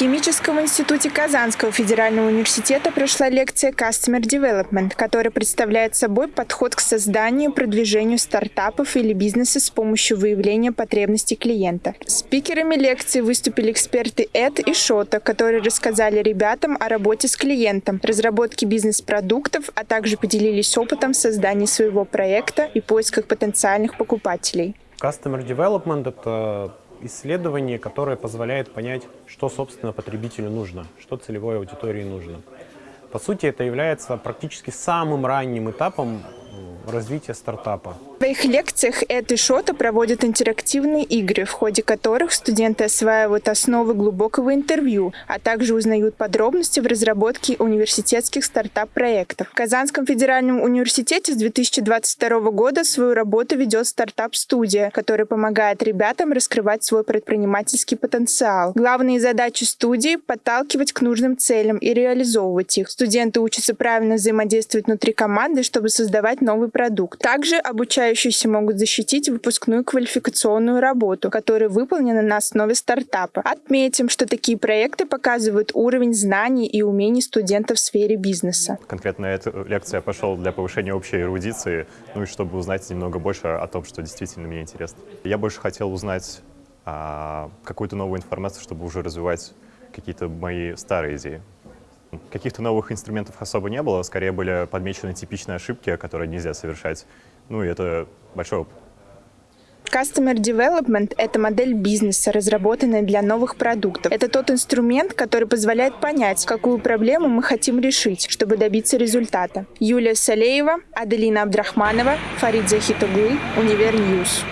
химическом институте Казанского федерального университета прошла лекция Customer Development, которая представляет собой подход к созданию и продвижению стартапов или бизнеса с помощью выявления потребностей клиента. Спикерами лекции выступили эксперты Эд и Шота, которые рассказали ребятам о работе с клиентом, разработке бизнес-продуктов, а также поделились опытом создания своего проекта и поисках потенциальных покупателей. Customer Development — это исследование, которое позволяет понять, что, собственно, потребителю нужно, что целевой аудитории нужно. По сути, это является практически самым ранним этапом развития стартапа. Своих лекциях Эд и Шота проводят интерактивные игры, в ходе которых студенты осваивают основы глубокого интервью, а также узнают подробности в разработке университетских стартап-проектов. В Казанском федеральном университете с 2022 года свою работу ведет стартап-студия, которая помогает ребятам раскрывать свой предпринимательский потенциал. Главные задачи студии — подталкивать к нужным целям и реализовывать их. Студенты учатся правильно взаимодействовать внутри команды, чтобы создавать новый продукт. Также обучают обучающиеся могут защитить выпускную квалификационную работу, которая выполнена на основе стартапа. Отметим, что такие проекты показывают уровень знаний и умений студентов в сфере бизнеса. Конкретно эту лекцию я пошел для повышения общей эрудиции, ну и чтобы узнать немного больше о том, что действительно мне интересно. Я больше хотел узнать а, какую-то новую информацию, чтобы уже развивать какие-то мои старые идеи. Каких-то новых инструментов особо не было, скорее были подмечены типичные ошибки, которые нельзя совершать. Ну и это большой опыт. Customer Development – это модель бизнеса, разработанная для новых продуктов. Это тот инструмент, который позволяет понять, какую проблему мы хотим решить, чтобы добиться результата. Юлия Салеева, Аделина Абдрахманова, Фарид Захитоглы, Универ News.